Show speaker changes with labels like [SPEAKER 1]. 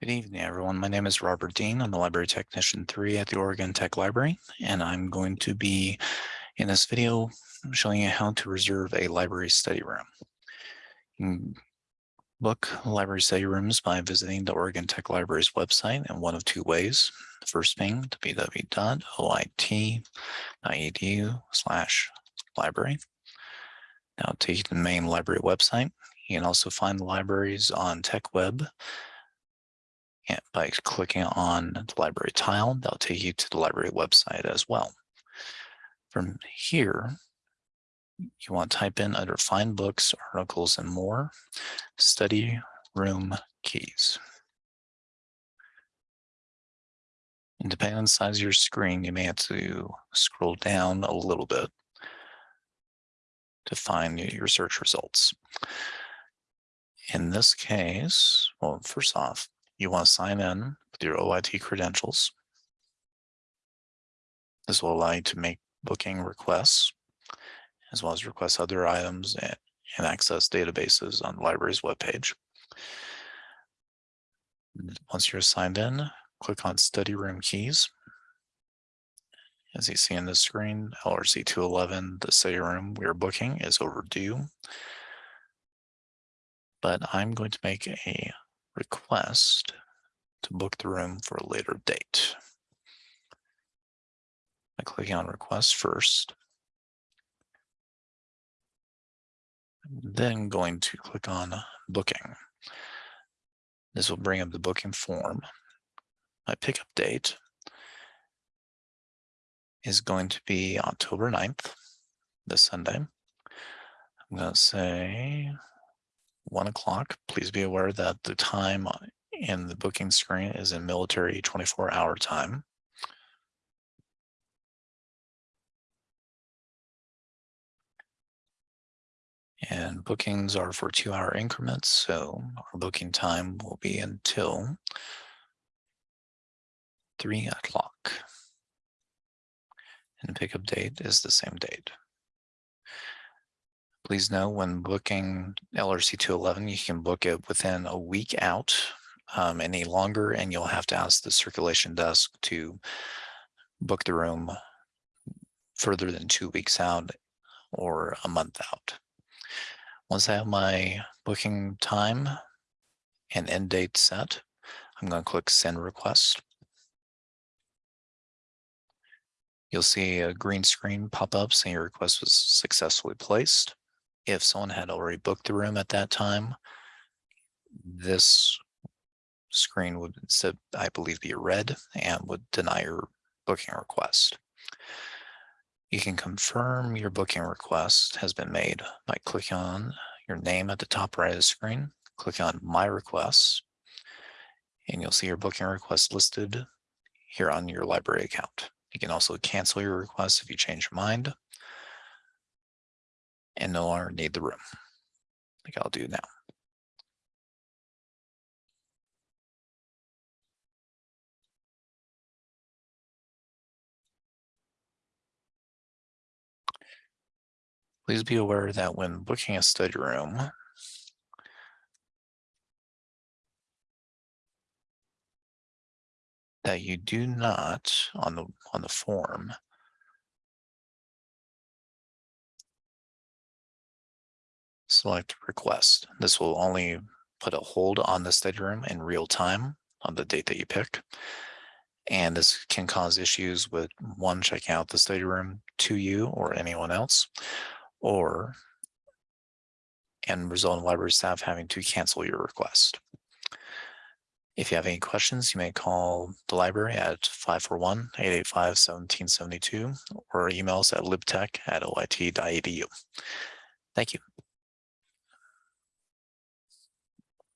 [SPEAKER 1] Good evening, everyone. My name is Robert Dean. I'm a library technician three at the Oregon Tech Library, and I'm going to be in this video showing you how to reserve a library study room. You can book library study rooms by visiting the Oregon Tech Library's website in one of two ways. The first being www.oit.edu slash library. Now take to the main library website. You can also find the libraries on TechWeb by clicking on the library tile, that'll take you to the library website as well. From here, you want to type in under find books, articles, and more, study room keys. And depending on the size of your screen, you may have to scroll down a little bit to find your search results. In this case, well, first off, you want to sign in with your OIT credentials. This will allow you to make booking requests, as well as request other items and, and access databases on the library's webpage. Once you're signed in, click on study room keys. As you see on the screen, LRC 211, the study room we are booking is overdue. But I'm going to make a request to book the room for a later date. By clicking on request first, then going to click on booking. This will bring up the booking form. My pickup date is going to be October 9th, this Sunday. I'm going to say one o'clock. Please be aware that the time uh, in the booking screen is in military 24 hour time. And bookings are for two hour increments. So our booking time will be until three o'clock. And pickup date is the same date. Please know when booking LRC 211, you can book it within a week out, um, any longer, and you'll have to ask the circulation desk to book the room further than two weeks out or a month out. Once I have my booking time and end date set, I'm going to click send request. You'll see a green screen pop up saying your request was successfully placed if someone had already booked the room at that time, this screen would, I believe, be red and would deny your booking request. You can confirm your booking request has been made by clicking on your name at the top right of the screen, click on My Requests, and you'll see your booking request listed here on your library account. You can also cancel your request if you change your mind and no longer need the room like I'll do now. Please be aware that when booking a study room, that you do not on the on the form select request. This will only put a hold on the study room in real time on the date that you pick. And this can cause issues with one, checking out the study room to you or anyone else, or and result in library staff having to cancel your request. If you have any questions, you may call the library at 541-885-1772 or email us at libtech at oit.edu. Thank you.